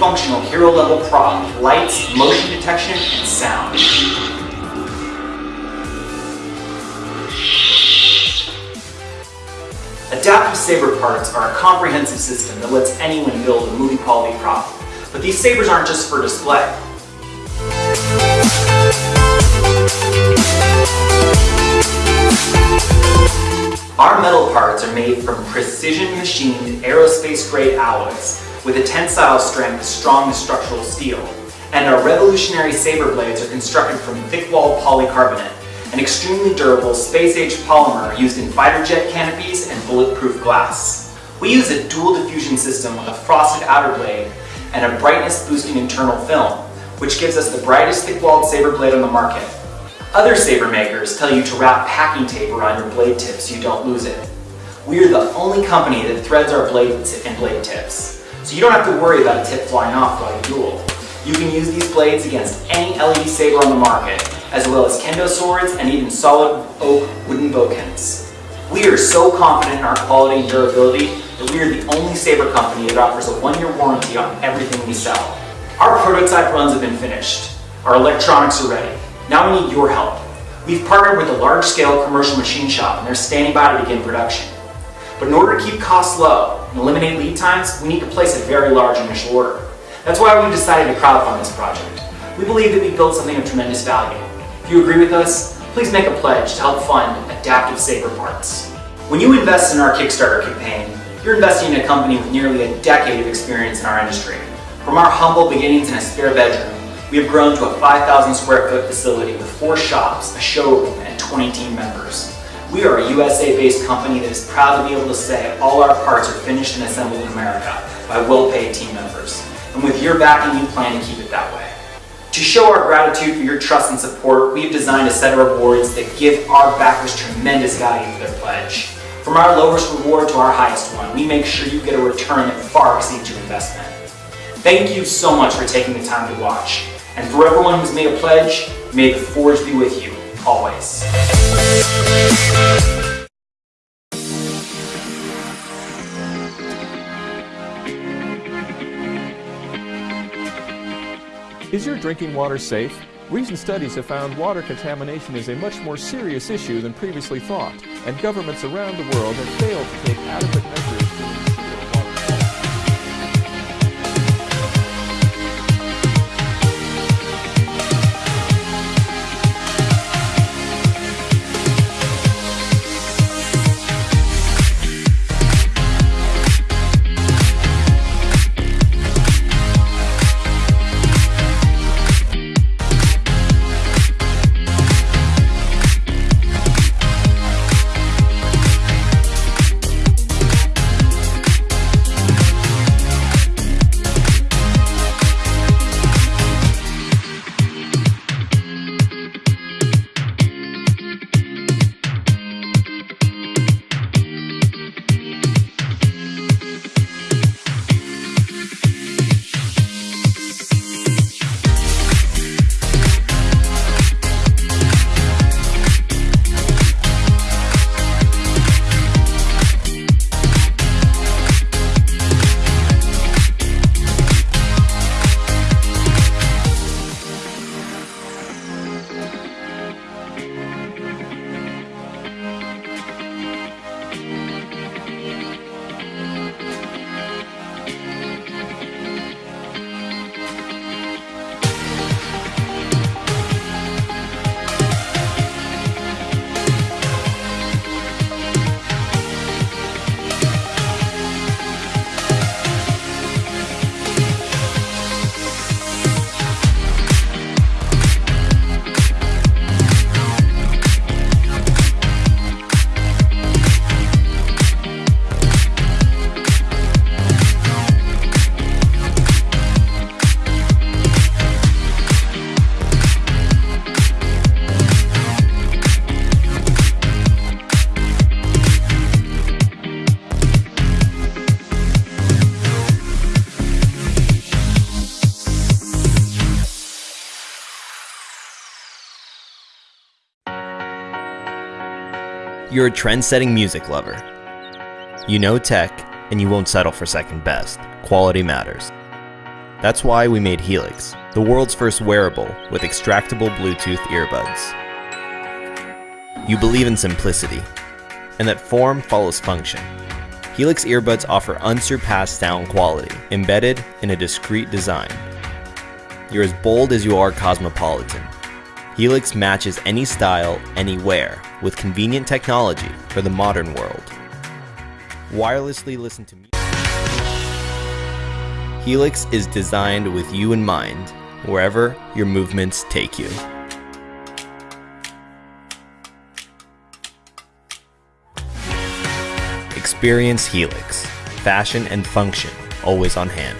Functional hero-level prop lights, motion detection, and sound. Adaptive Saber parts are a comprehensive system that lets anyone build a movie quality prop. But these sabers aren't just for display. Our metal parts are made from precision machined aerospace grade alloys with a tensile strength as strong as structural steel. And our revolutionary saber blades are constructed from thick-walled polycarbonate, an extremely durable space-age polymer used in fighter jet canopies and bulletproof glass. We use a dual diffusion system with a frosted outer blade and a brightness boosting internal film, which gives us the brightest thick-walled saber blade on the market. Other saber makers tell you to wrap packing tape around your blade tips so you don't lose it. We are the only company that threads our blades and blade tips, so you don't have to worry about a tip flying off while you duel. You can use these blades against any LED saber on the market, as well as kendo swords and even solid oak wooden bokkens. We are so confident in our quality and durability that we are the only saber company that offers a one-year warranty on everything we sell. Our prototype runs have been finished. Our electronics are ready. Now we need your help. We've partnered with a large-scale commercial machine shop and they're standing by to begin production. But in order to keep costs low and eliminate lead times, we need to place a very large initial order. That's why we decided to crowdfund this project. We believe that we built something of tremendous value. If you agree with us, please make a pledge to help fund Adaptive Saber Parts. When you invest in our Kickstarter campaign, you're investing in a company with nearly a decade of experience in our industry. From our humble beginnings in a spare bedroom we have grown to a 5,000 square foot facility with four shops, a showroom, and 20 team members. We are a USA-based company that is proud to be able to say all our parts are finished and assembled in America by well-paid team members. And with your backing, we plan to keep it that way. To show our gratitude for your trust and support, we have designed a set of rewards that give our backers tremendous value for their pledge. From our lowest reward to our highest one, we make sure you get a return that far exceeds your investment. Thank you so much for taking the time to watch. And for everyone who's made a pledge, may the forge be with you, always. Is your drinking water safe? Recent studies have found water contamination is a much more serious issue than previously thought, and governments around the world have failed to take adequate measures You're a trend-setting music lover. You know tech, and you won't settle for second best. Quality matters. That's why we made Helix, the world's first wearable with extractable Bluetooth earbuds. You believe in simplicity, and that form follows function. Helix earbuds offer unsurpassed sound quality, embedded in a discreet design. You're as bold as you are cosmopolitan. Helix matches any style, anywhere, with convenient technology for the modern world. Wirelessly listen to music. Helix is designed with you in mind, wherever your movements take you. Experience Helix. Fashion and function always on hand.